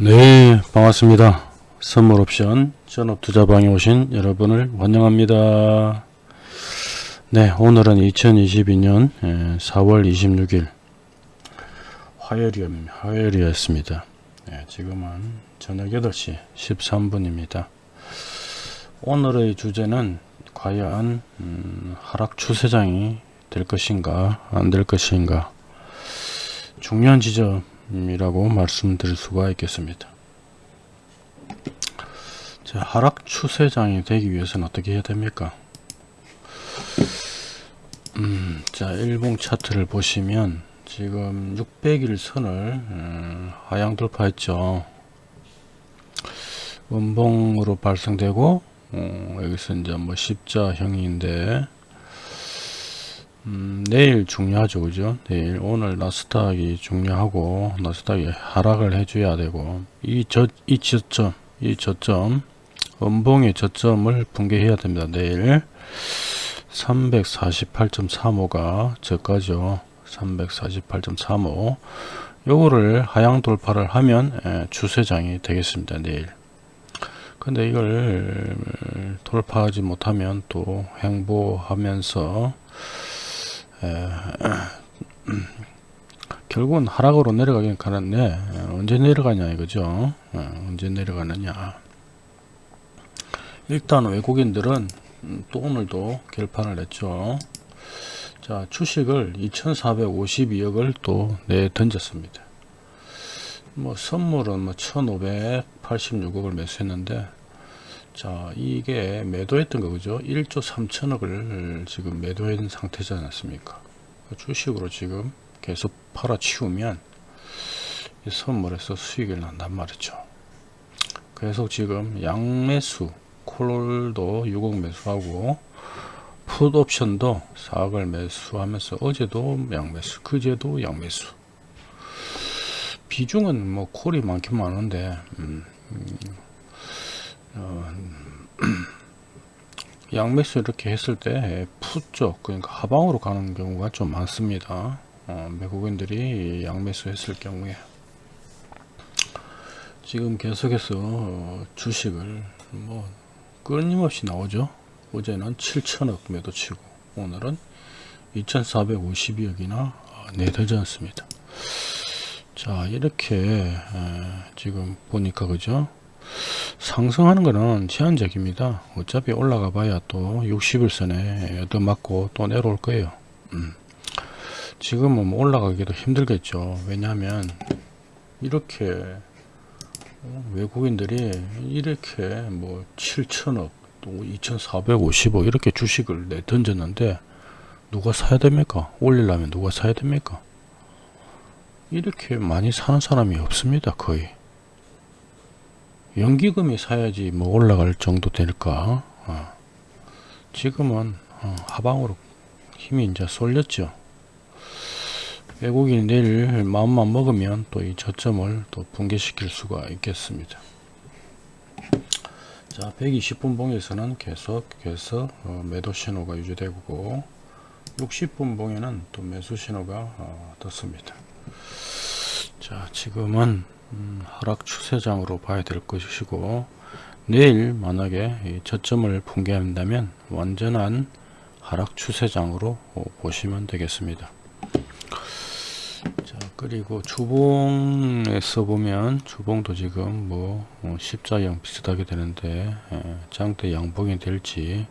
네 반갑습니다. 선물옵션 전업투자방에 오신 여러분을 환영합니다. 네 오늘은 2022년 4월 26일 화요일, 화요일이었습니다. 네, 지금은 저녁 8시 13분입니다. 오늘의 주제는 과연 음, 하락 추세장이 될 것인가 안 될 것인가. 중요한 지점 이라고 말씀드릴 수가 있겠습니다. 자, 하락 추세장이 되기 위해서는 어떻게 해야 됩니까? 음, 자, 일봉 차트를 보시면 지금 600일 선을 음, 하향 돌파했죠. 음봉으로 발생되고 어, 여기서 이제 뭐 십자형인데 음, 내일 중요하죠 그죠? 내일. 오늘 나스닥이 중요하고 나스닥이 하락을 해줘야 되고. 이 저 이 저점 이 저점 음봉의 저점을 붕괴해야 됩니다 내일. 348.35가 저까죠. 348.35 요거를 하향 돌파를 하면 예, 추세장이 되겠습니다 내일. 근데 이걸 돌파하지 못하면 또 행보하면서 결국은 하락으로 내려가긴 가는데 언제 내려가냐 이거죠. 언제 내려가느냐. 일단 외국인들은 음, 또 오늘도 결판을 냈죠. 자 주식을 2452억을 또 내던졌습니다. 뭐 선물은 뭐 1586억을 매수했는데 자 이게 매도했던 거 그죠? 1조 3천억을 지금 매도한 상태지 않았습니까? 주식으로 지금 계속 팔아치우면 이 선물에서 수익을 난단 말이죠. 계속 지금 양매수 콜도 6억 매수하고 풋옵션도 4억을 매수하면서 어제도 양매수 그제도 양매수. 비중은 뭐 콜이 많긴 많은데 음, 음, 어, 양매수 이렇게 했을 때 풋쪽 그러니까 하방으로 가는 경우가 좀 많습니다. 어, 외국인들이 양매수 했을 경우에. 지금 계속해서 주식을 뭐 끊임없이 나오죠. 어제는 7천억 매도치고 오늘은 2452억이나 내되지 않습니다. 자 이렇게 지금 보니까 그죠 상승하는 거는 제한적입니다. 어차피 올라가 봐야 또 60일선에 얻어 맞고 또 내려올 거예요. 음. 지금은 뭐 올라가기도 힘들겠죠. 왜냐하면 이렇게 어, 외국인들이 이렇게 뭐 7천억 또 2450억 이렇게 주식을 내 던졌는데 누가 사야 됩니까? 올리려면 누가 사야 됩니까? 이렇게 많이 사는 사람이 없습니다. 거의. 연기금이 사야지 뭐 올라갈 정도 될까? 어. 지금은 어, 하방으로 힘이 이제 쏠렸죠. 외국인이 내일 마음만 먹으면 또 이 저점을 또 붕괴시킬 수가 있겠습니다. 자 120분 봉에서는 계속해서 어, 매도 신호가 유지되고 60분 봉에는 또 매수 신호가 어, 떴습니다. 자 지금은 음, 하락 추세장으로 봐야 될 것이고 내일 만약에 저점을 붕괴한다면 완전한 하락 추세장으로 보시면 되겠습니다. 자 그리고 주봉에서 보면 주봉도 지금 뭐 어, 십자형 비슷하게 되는데 예, 장대 양봉이 될지.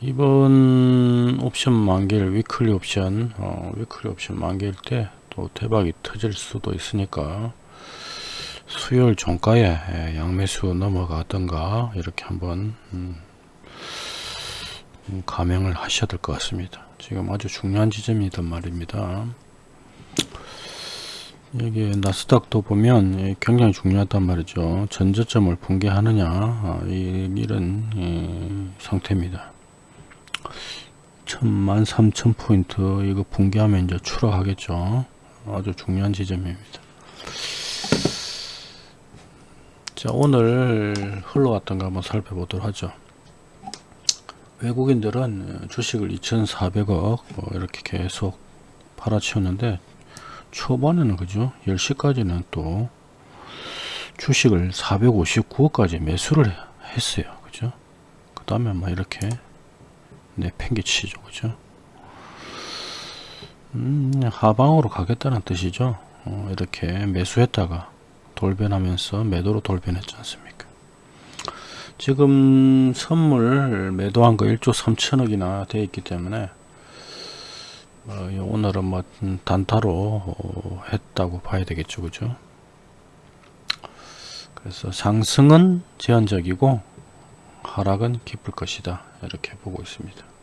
이번 옵션 만기일 weekly 옵션 어, weekly 옵션 만기일 때 또 대박이 터질 수도 있으니까 수요일 종가에 예, 양매수 넘어가던가 이렇게 한번 음, 음, 감행을 하셔야 될 것 같습니다. 지금 아주 중요한 지점이단 말입니다. 여기 나스닥도 보면 예, 굉장히 중요하단 말이죠. 전저점을 붕괴하느냐 아, 이런 예, 상태입니다. 13,000포인트 이거 붕괴하면 이제 추락하겠죠 아주 중요한 지점입니다. 자 오늘 흘러왔던 거 한번 살펴보도록 하죠. 외국인들은 주식을 2,400억 뭐 이렇게 계속 팔아치웠는데 초반에는 그죠 10시까지는 또 주식을 459억까지 매수를 했어요. 그죠? 그 다음에 뭐 이렇게 내팽개치죠. 그죠? 음, 하방으로 가겠다는 뜻이죠. 어, 이렇게 매수했다가 돌변하면서 매도로 돌변했지 않습니까? 지금 선물 매도한 거 1조 3천억이나 돼 있기 때문에 어, 오늘은 뭐 단타로 어, 했다고 봐야 되겠죠. 그죠? 그래서 상승은 제한적이고 하락은 깊을 것이다. 이렇게 보고 있습니다.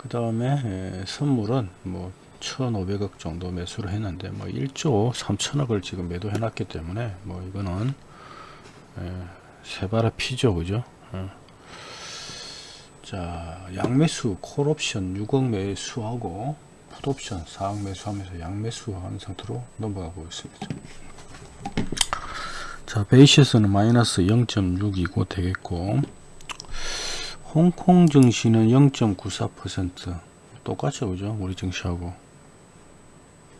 그 다음에 선물은 뭐 1,500억 정도 매수를 했는데 뭐 1조 3천억을 지금 매도해 놨기 때문에 뭐 이거는 세바라 피죠. 그죠? 어. 자 양매수 콜옵션 6억 매수하고 풋옵션 4억 매수하면서 양매수한 상태로 넘어가고 있습니다. 자 베이시스는 마이너스 0.6이고 되겠고 홍콩 증시는 0.94% 똑같죠 그죠 우리 증시하고.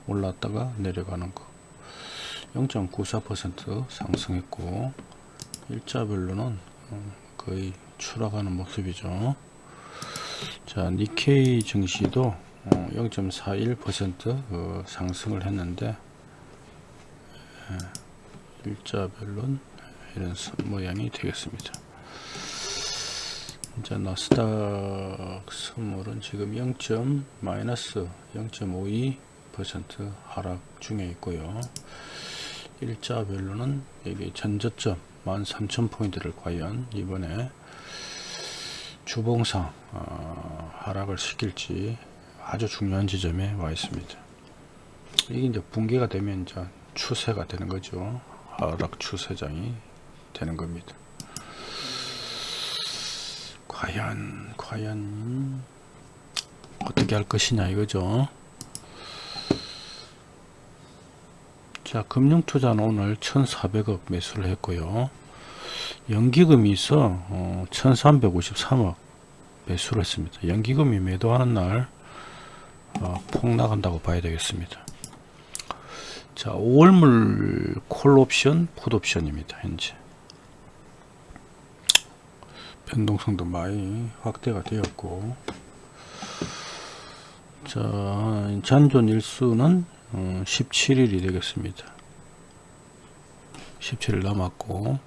올랐다가 내려가는 거. 0.94% 상승했고 일자별로는 어, 거의 추락하는 모습이죠. 자 니케이 증시도 0.41% 어, 어, 상승을 했는데 일자별로는 이런 모양이 되겠습니다 이제 나스닥 선물은 지금 0. 마이너스 0.52% 하락 중에 있고요. 일자별로는 여기 전저점 13,000포인트를 과연 이번에 주봉상 어, 하락을 시킬지 아주 중요한 지점에 와 있습니다. 이게 이제 붕괴가 되면 이제 추세가 되는 거죠. 하락 추세장이 되는 겁니다. 과연 과연 어떻게 할 것이냐 이거죠. 자 금융투자는 오늘 1400억 매수를 했고요. 연기금이 있어 어, 1353억 매수를 했습니다. 연기금이 매도하는 날 어, 폭나간다고 봐야 되겠습니다. 자 5월물 콜옵션 풋옵션입니다 현재 변동성도 많이 확대가 되었고. 자 잔존 일수는 17일이 어, 되겠습니다. 17일 남았고.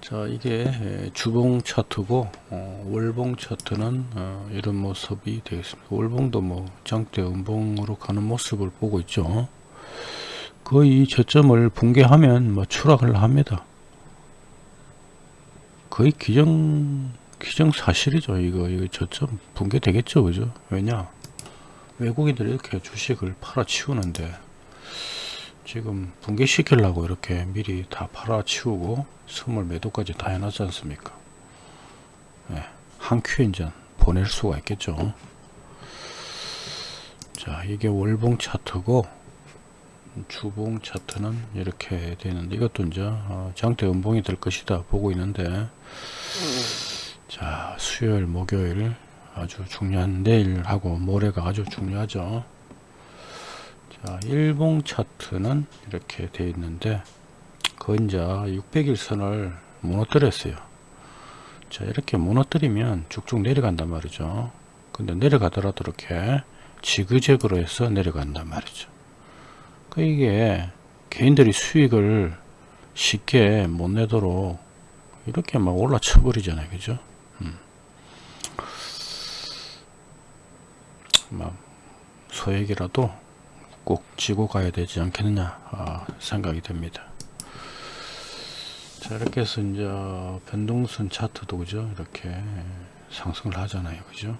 자 이게 주봉 차트고 어, 월봉 차트는 어, 이런 모습이 되겠습니다. 월봉도 뭐 장대 음봉으로 가는 모습을 보고 있죠. 거의 저점을 붕괴하면 뭐 추락을 합니다 거의 기정 기정 사실이죠. 이거 이거 저점 붕괴 되겠죠. 그죠? 왜냐? 외국인들이 이렇게 주식을 팔아치우는데 지금 붕괴 시키려고 이렇게 미리 다 팔아치우고 선물 매도까지 다 해놨지 않습니까? 네, 한 이제 보낼 수가 있겠죠. 자 이게 월봉 차트고 주봉 차트는 이렇게 되는데 이것도 이제 어, 장대 음봉이 될 것이다 보고 있는데 자 수요일 목요일 아주 중요한 내일하고 모레가 아주 중요하죠. 자 일봉 차트는 이렇게 되어 있는데 그건 자 600일 선을 무너뜨렸어요. 자 이렇게 무너뜨리면 쭉쭉 내려간단 말이죠. 근데 내려가더라도 이렇게 지그재그로 해서 내려간단 말이죠 그 이게 개인들이 수익을 쉽게 못 내도록 이렇게 막 올라쳐 버리잖아요. 그죠? 음. 막 소액이라도 꼭 지고 가야 되지 않겠느냐 아, 생각이 됩니다. 자 이렇게 해서 이제 변동선 차트도 그죠? 이렇게 상승을 하잖아요. 그죠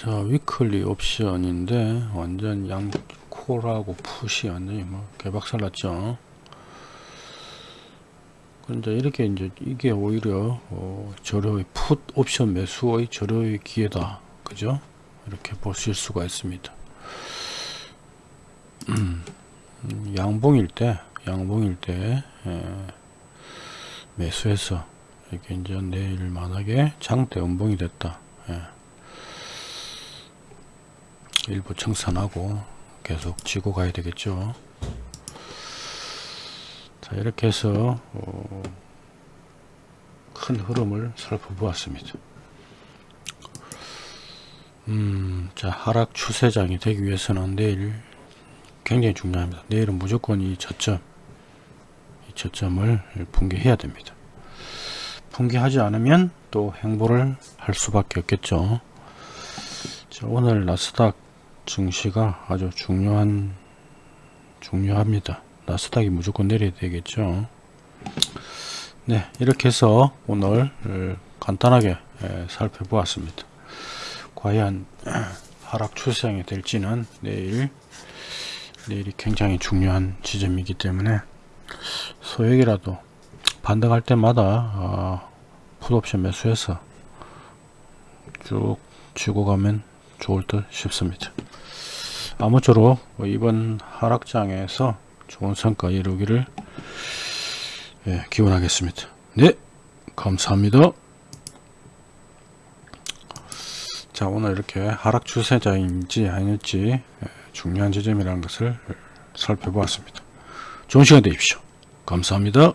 자 위클리 옵션인데 완전 양 콜하고 풋이 완전히 뭐 개박살 났죠. 근데 이렇게 이제 이게 오히려 어, 절호의 풋 옵션 매수의 절호의 기회다. 그죠? 이렇게 보실 수가 있습니다. 음, 양봉일 때 양봉일 때 예, 매수해서 이렇게 이제 내일 만약에 장대 음봉이 됐다. 예. 일부 청산하고 계속 지고 가야 되겠죠. 자 이렇게 해서 어, 큰 흐름을 살펴보았습니다. 음, 자 하락 추세장이 되기 위해서는 내일 굉장히 중요합니다. 내일은 무조건 이 저점, 이 저점을 붕괴해야 됩니다. 붕괴하지 않으면 또 행보를 할 수밖에 없겠죠. 자, 오늘 나스닥 증시가 아주 중요한 중요합니다. 나스닥이 무조건 내려야 되겠죠. 네, 이렇게 해서 오늘 간단하게 에, 살펴보았습니다. 과연 하락 추세장이 될지는 내일 내일이 굉장히 중요한 지점이기 때문에 소액이라도 반등할 때마다 어, 풋옵션 매수해서 쭉 쥐고 가면 좋을 듯 싶습니다. 아무쪼록 이번 하락장에서 좋은 성과 이루기를 예, 기원하겠습니다. 네, 감사합니다. 자, 오늘 이렇게 하락 추세자인지 아닐지 예, 중요한 지점이라는 것을 살펴보았습니다. 좋은 시간 되십시오. 감사합니다.